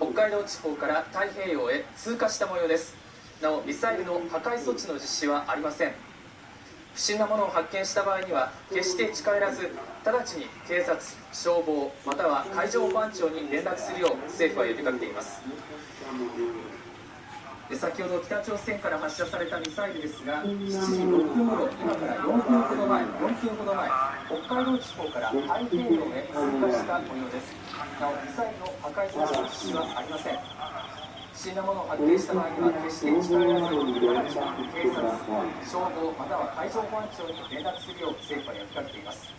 北海道地方から太平洋へ通過した模様です。なおミサイルの破壊措置の実施はありません。不審なものを発見した場合には決して近寄らず直ちに警察消防または海上保安庁に連絡するよう政府は呼びかけています。先ほど北朝鮮から発射されたミサイルですが7時6分頃今から4分ほど前4分ほど前北海道地方から太平洋へ通過した模様です。なおミサイルの破壊措置の実施はありません。不審なものを発見した場合には決して近寄らず直ちに警察消防または海上保安庁に連絡するよう政府は呼びかけています。